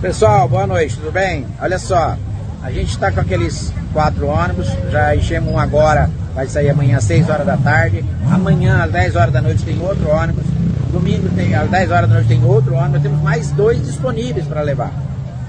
Pessoal, boa noite, tudo bem? Olha só, a gente está com aqueles quatro ônibus, já enchemos um agora, vai sair amanhã às 6 horas da tarde. Amanhã às 10 horas da noite tem outro ônibus. Domingo tem, às 10 horas da noite tem outro ônibus. Temos mais dois disponíveis para levar.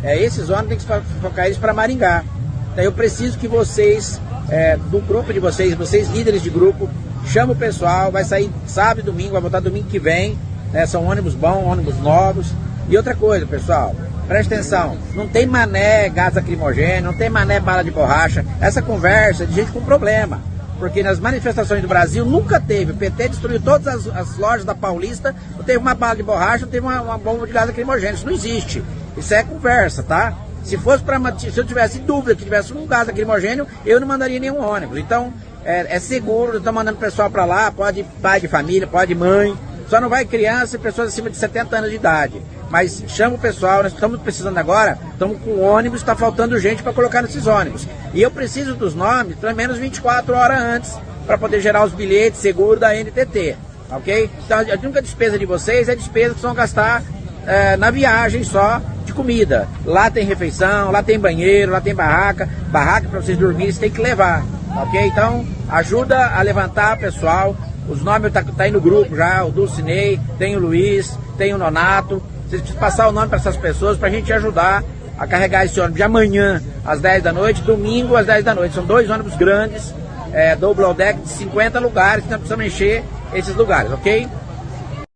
É, esses ônibus tem que focar eles para Maringá. Então eu preciso que vocês, é, do grupo de vocês, vocês líderes de grupo, chama o pessoal, vai sair sábado e domingo, vai voltar domingo que vem. Né, são ônibus bons, ônibus novos. E outra coisa, pessoal, presta atenção, não tem mané gás lacrimogêneo, não tem mané bala de borracha. Essa conversa é de gente com problema. Porque nas manifestações do Brasil nunca teve. O PT destruiu todas as, as lojas da Paulista, não teve uma bala de borracha, não teve uma, uma bomba de gás lacrimogêneo. Isso não existe. Isso é conversa, tá? Se fosse para se eu tivesse dúvida que tivesse um gás lacrimogênio, eu não mandaria nenhum ônibus. Então, é, é seguro, estou mandando pessoal para lá, pode pai de família, pode mãe, só não vai criança e pessoas acima de 70 anos de idade. Mas chama o pessoal, nós estamos precisando agora, estamos com ônibus, está faltando gente para colocar nesses ônibus. E eu preciso dos nomes pelo menos 24 horas antes para poder gerar os bilhetes seguro da NTT. Ok? Então a única despesa de vocês é a despesa que vão gastar é, na viagem só de comida. Lá tem refeição, lá tem banheiro, lá tem barraca. Barraca para vocês dormirem, você tem que levar. Ok? Então ajuda a levantar pessoal. Os nomes tá, tá aí no grupo já, o Dulcinei, tem o Luiz, tem o Nonato. Vocês precisam passar o nome para essas pessoas para a gente ajudar a carregar esse ônibus de amanhã às 10 da noite, domingo às 10 da noite. São dois ônibus grandes, é, double deck de 50 lugares, nós precisamos encher esses lugares, ok?